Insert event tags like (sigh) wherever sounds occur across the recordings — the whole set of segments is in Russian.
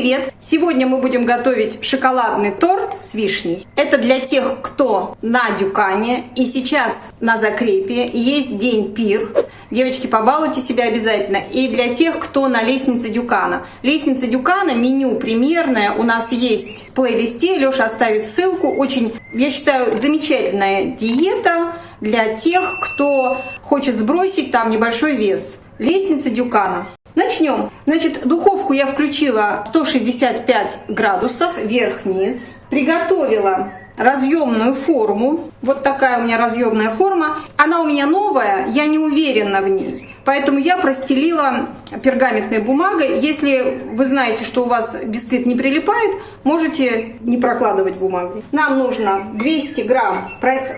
привет! Сегодня мы будем готовить шоколадный торт с вишней. Это для тех, кто на Дюкане и сейчас на закрепе, есть день пир. Девочки, побалуйте себя обязательно. И для тех, кто на лестнице Дюкана. Лестница Дюкана, меню примерное у нас есть в плейлисте. Леша оставит ссылку. Очень, я считаю, замечательная диета для тех, кто хочет сбросить там небольшой вес. Лестница Дюкана. Начнем. Значит, духовку я включила 165 градусов, вверх-вниз. Приготовила разъемную форму. Вот такая у меня разъемная форма. Она у меня новая, я не уверена в ней. Поэтому я простелила пергаментной бумагой. Если вы знаете, что у вас бисквит не прилипает, можете не прокладывать бумагой. Нам нужно 200 грамм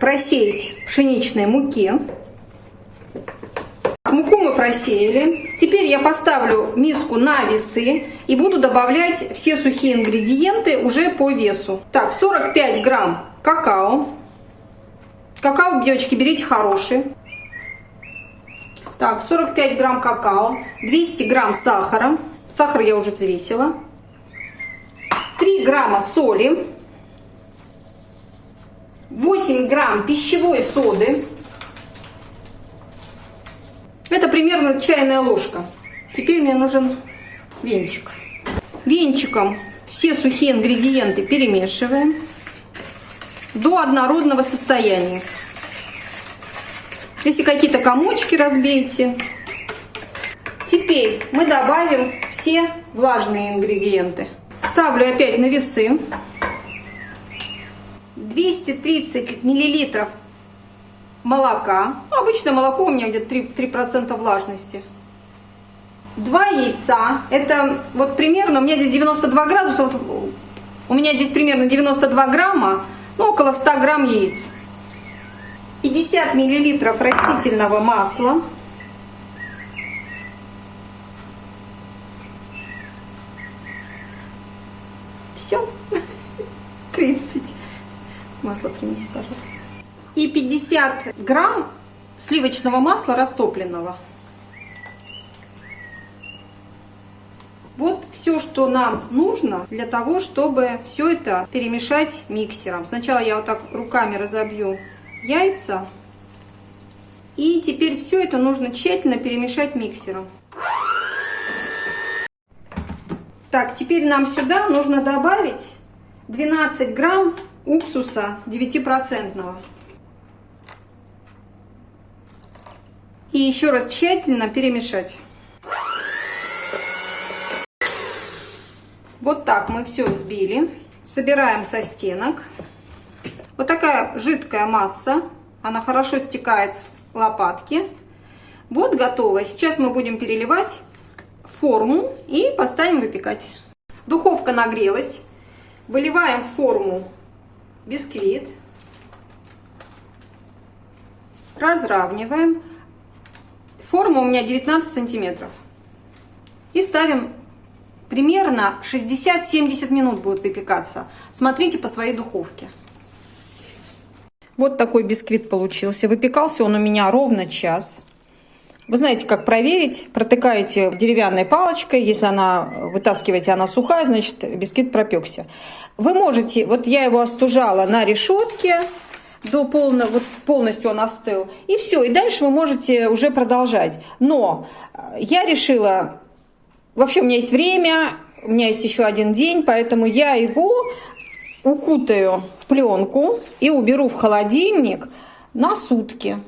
просеять пшеничной муки. Просеяли. Теперь я поставлю миску на весы и буду добавлять все сухие ингредиенты уже по весу. Так, 45 грамм какао. Какао, девочки, берите хороший. Так, 45 грамм какао, 200 грамм сахара. Сахар я уже взвесила. 3 грамма соли. 8 грамм пищевой соды. Это примерно чайная ложка. Теперь мне нужен венчик. Венчиком все сухие ингредиенты перемешиваем до однородного состояния. Если какие-то комочки разбейте. Теперь мы добавим все влажные ингредиенты. Ставлю опять на весы. 230 миллилитров молока. Ну, обычно молоко у меня где-то 3%, 3 влажности. Два яйца. Это вот примерно, у меня здесь 92 градуса. Вот у меня здесь примерно 92 грамма, ну около 100 грамм яиц. 50 миллилитров растительного масла. Все. 30. (laughs) Масло принеси, пожалуйста и 50 грамм сливочного масла растопленного. Вот все, что нам нужно для того, чтобы все это перемешать миксером. Сначала я вот так руками разобью яйца. И теперь все это нужно тщательно перемешать миксером. Так, теперь нам сюда нужно добавить 12 грамм уксуса 9%. И еще раз тщательно перемешать. Вот так мы все взбили. Собираем со стенок. Вот такая жидкая масса. Она хорошо стекает с лопатки. Вот готово. Сейчас мы будем переливать форму и поставим выпекать. Духовка нагрелась. Выливаем в форму бисквит. Разравниваем. Форма у меня 19 сантиметров. И ставим примерно 60-70 минут будет выпекаться. Смотрите по своей духовке. Вот такой бисквит получился. Выпекался он у меня ровно час. Вы знаете, как проверить. Протыкаете деревянной палочкой. Если она, вытаскиваете, она сухая, значит бисквит пропекся. Вы можете, вот я его остужала на решетке до полного, вот полностью он остыл. И все, и дальше вы можете уже продолжать. Но э, я решила, вообще у меня есть время, у меня есть еще один день, поэтому я его укутаю в пленку и уберу в холодильник на сутки.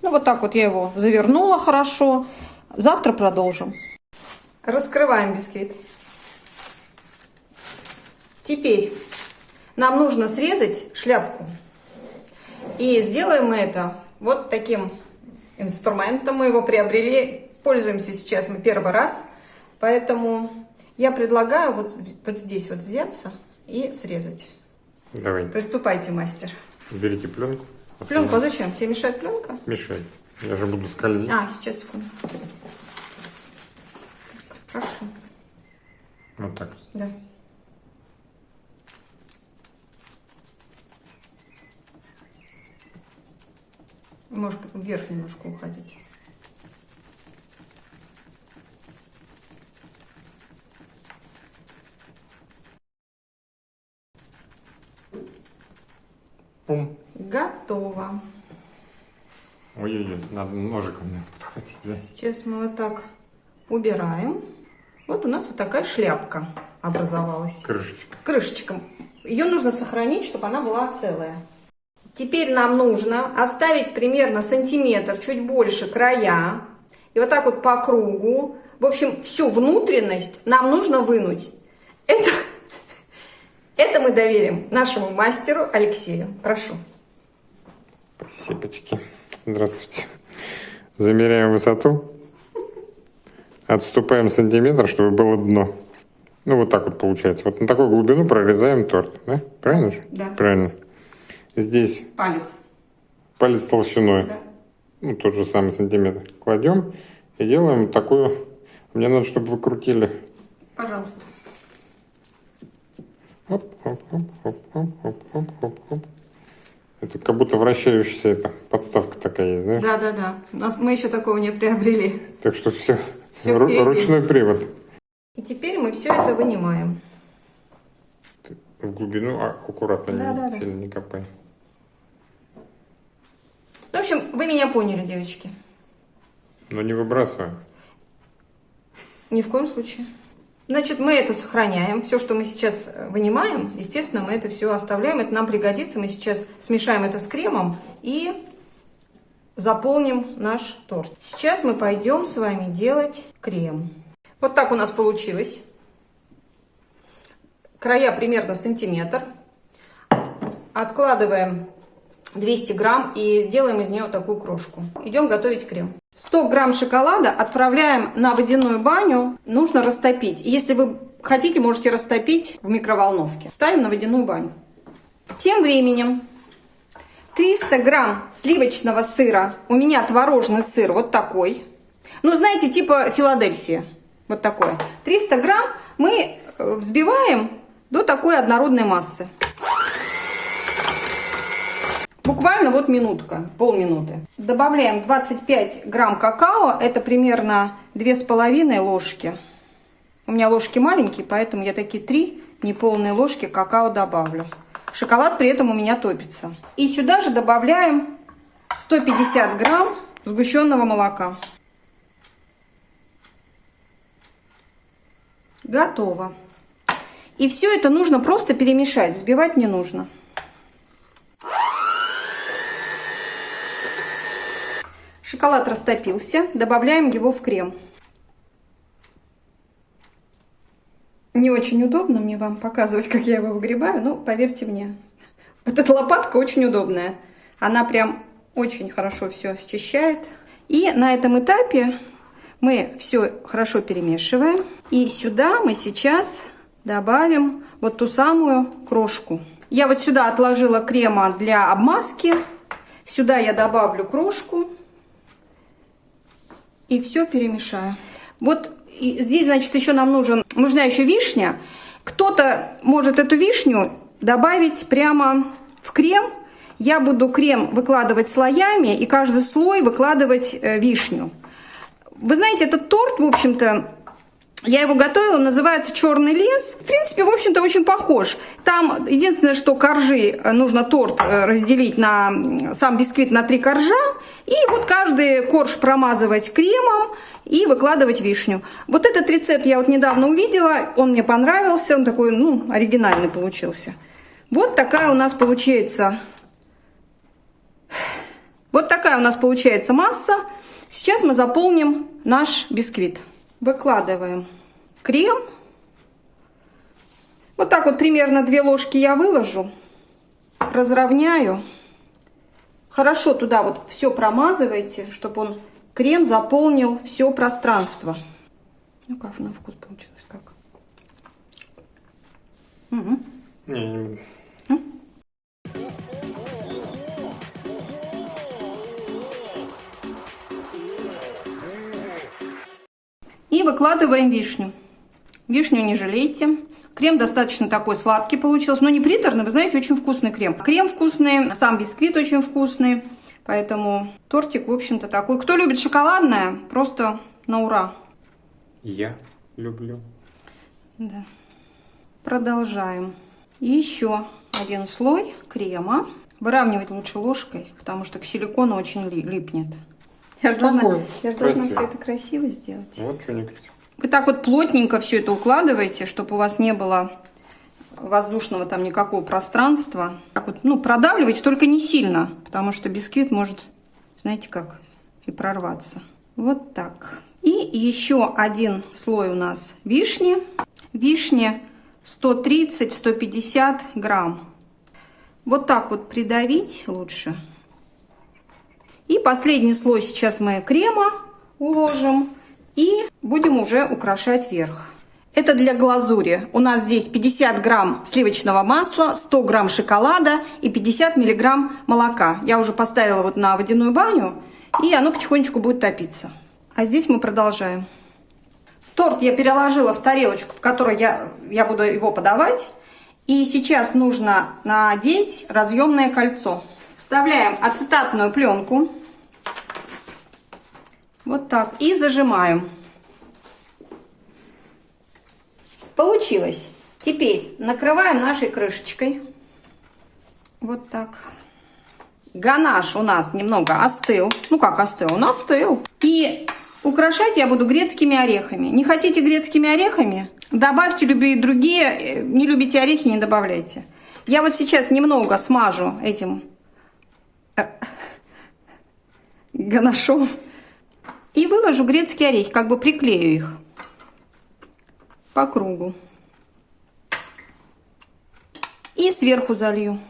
Ну вот так вот я его завернула хорошо. Завтра продолжим. Раскрываем бисквит. Теперь нам нужно срезать шляпку. И сделаем мы это вот таким инструментом. Мы его приобрели, пользуемся сейчас мы первый раз. Поэтому я предлагаю вот, вот здесь вот взяться и срезать. Давайте. Приступайте, мастер. Берите пленку. Пленку, а зачем? Тебе мешает пленка? Мешает. Я же буду скользить. А, сейчас, секунду. Прошу. Вот так? Да. Может вверх немножко уходить. Пум. Готово. Ой-ой-ой, надо ножиком подходить. Да? Сейчас мы вот так убираем. Вот у нас вот такая шляпка образовалась. Крышечка. Крышечка. Ее нужно сохранить, чтобы она была целая. Теперь нам нужно оставить примерно сантиметр, чуть больше края. И вот так вот по кругу. В общем, всю внутренность нам нужно вынуть. Это, это мы доверим нашему мастеру Алексею. Прошу. Спасибочки. Здравствуйте. Замеряем высоту. Отступаем сантиметр, чтобы было дно. Ну, вот так вот получается. Вот на такую глубину прорезаем торт. Да? Правильно же? Да. Правильно. Здесь Палец. палец толщиной. Да. Ну, тот же самый сантиметр. Кладем и делаем такую... Мне надо, чтобы вы крутили. Пожалуйста. Оп, оп, оп, оп, оп, оп, оп, оп, оп. Это как будто вращающаяся эта подставка такая есть? Да, да, да. У нас мы еще такого не приобрели. Так что все, впереди. ручной привод. И теперь мы все это вынимаем. В глубину а, аккуратно, Да, не, да, да. сильно не копай. В общем, вы меня поняли, девочки. Но не выбрасываем. Ни в коем случае. Значит, мы это сохраняем. Все, что мы сейчас э, вынимаем, естественно, мы это все оставляем. Это нам пригодится. Мы сейчас смешаем это с кремом и заполним наш торт. Сейчас мы пойдем с вами делать крем. Вот так у нас получилось. Края примерно сантиметр. Откладываем 200 грамм и делаем из нее такую крошку. Идем готовить крем. 100 грамм шоколада отправляем на водяную баню. Нужно растопить. Если вы хотите, можете растопить в микроволновке. Ставим на водяную баню. Тем временем 300 грамм сливочного сыра. У меня творожный сыр вот такой. Ну, знаете, типа Филадельфия. Вот такое. 300 грамм мы э, взбиваем до такой однородной массы. Буквально вот минутка, полминуты. Добавляем 25 грамм какао. Это примерно 2,5 ложки. У меня ложки маленькие, поэтому я такие 3 неполные ложки какао добавлю. Шоколад при этом у меня топится. И сюда же добавляем 150 грамм сгущенного молока. Готово. И все это нужно просто перемешать, взбивать не нужно. Шоколад растопился, добавляем его в крем. Не очень удобно мне вам показывать, как я его выгребаю, но поверьте мне, вот эта лопатка очень удобная. Она прям очень хорошо все счищает. И на этом этапе мы все хорошо перемешиваем. И сюда мы сейчас добавим вот ту самую крошку. Я вот сюда отложила крема для обмазки. Сюда я добавлю крошку. И все перемешаю. Вот здесь, значит, еще нам нужен, нужна еще вишня. Кто-то может эту вишню добавить прямо в крем. Я буду крем выкладывать слоями и каждый слой выкладывать э, вишню. Вы знаете, этот торт, в общем-то, я его готовила, называется «Черный лес». В принципе, в общем-то, очень похож. Там единственное, что коржи, э, нужно торт э, разделить на сам бисквит на три коржа. И вот каждый корж промазывать кремом и выкладывать вишню. Вот этот рецепт я вот недавно увидела, он мне понравился, он такой, ну, оригинальный получился. Вот такая у нас получается, вот такая у нас получается масса. Сейчас мы заполним наш бисквит. Выкладываем крем. Вот так вот примерно две ложки я выложу. Разровняю. Хорошо туда вот все промазывайте, чтобы он крем заполнил все пространство. Ну как на вкус получилось, как? Мгм. Не, не буду. Выкладываем вишню. Вишню не жалейте. Крем достаточно такой сладкий получился, но не приторный, вы знаете, очень вкусный крем. Крем вкусный, сам бисквит очень вкусный, поэтому тортик, в общем-то, такой. Кто любит шоколадное, просто на ура. Я люблю. Да. Продолжаем. И еще один слой крема. Выравнивать лучше ложкой, потому что к силикону очень липнет. Я же должна, я же должна все это красиво сделать. Вот что не красиво. Вы так вот плотненько все это укладываете, чтобы у вас не было воздушного там никакого пространства. Так вот, ну, продавливайте, только не сильно, потому что бисквит может, знаете как, и прорваться. Вот так. И еще один слой у нас вишни. Вишни 130-150 грамм. Вот так вот придавить лучше. И последний слой сейчас мы крема уложим. И будем уже украшать верх. Это для глазури. У нас здесь 50 грамм сливочного масла, 100 грамм шоколада и 50 миллиграмм молока. Я уже поставила вот на водяную баню, и оно потихонечку будет топиться. А здесь мы продолжаем. Торт я переложила в тарелочку, в которой я, я буду его подавать. И сейчас нужно надеть разъемное кольцо. Вставляем ацетатную пленку. Вот так. И зажимаем. Получилось. Теперь накрываем нашей крышечкой. Вот так. Ганаш у нас немного остыл. Ну как остыл? Он остыл. И украшать я буду грецкими орехами. Не хотите грецкими орехами? Добавьте любые другие. Не любите орехи, не добавляйте. Я вот сейчас немного смажу этим э, (laughs) ганашом. И выложу грецкие орехи, как бы приклею их по кругу. И сверху залью.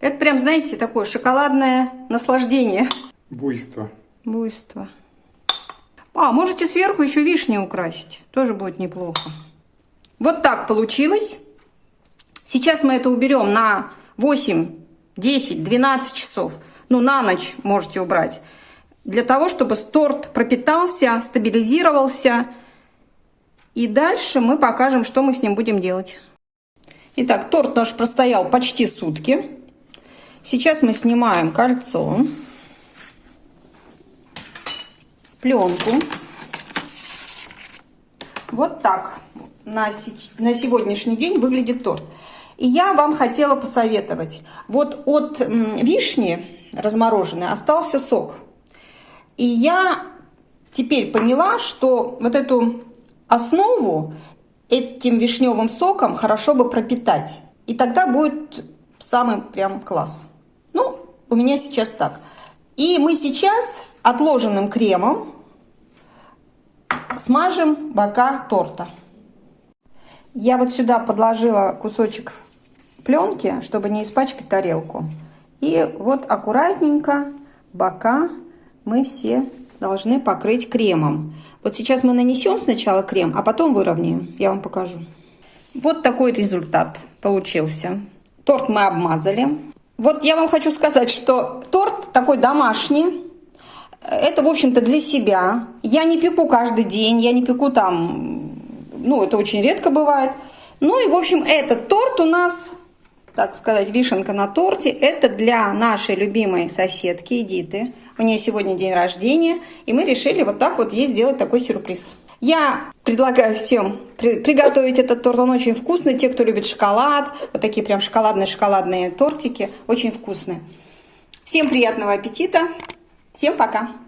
Это прям, знаете, такое шоколадное наслаждение. Буйство. Буйство. А, можете сверху еще вишни украсить. Тоже будет неплохо. Вот так получилось. Сейчас мы это уберем на 8 10, 12 часов. Ну, на ночь можете убрать. Для того, чтобы торт пропитался, стабилизировался. И дальше мы покажем, что мы с ним будем делать. Итак, торт наш простоял почти сутки. Сейчас мы снимаем кольцо, пленку. Вот так на, на сегодняшний день выглядит торт. И я вам хотела посоветовать. Вот от вишни размороженной остался сок. И я теперь поняла, что вот эту основу этим вишневым соком хорошо бы пропитать. И тогда будет самый прям класс. Ну, у меня сейчас так. И мы сейчас отложенным кремом смажем бока торта. Я вот сюда подложила кусочек пленки, чтобы не испачкать тарелку. И вот аккуратненько бока мы все должны покрыть кремом. Вот сейчас мы нанесем сначала крем, а потом выровняем. Я вам покажу. Вот такой результат получился. Торт мы обмазали. Вот я вам хочу сказать, что торт такой домашний. Это, в общем-то, для себя. Я не пеку каждый день, я не пеку там, ну, это очень редко бывает. Ну и, в общем, этот торт у нас так сказать, вишенка на торте. Это для нашей любимой соседки Эдиты. У нее сегодня день рождения, и мы решили вот так вот ей сделать такой сюрприз. Я предлагаю всем при приготовить этот торт, он очень вкусный. Те, кто любит шоколад, вот такие прям шоколадные-шоколадные тортики, очень вкусные. Всем приятного аппетита, всем пока!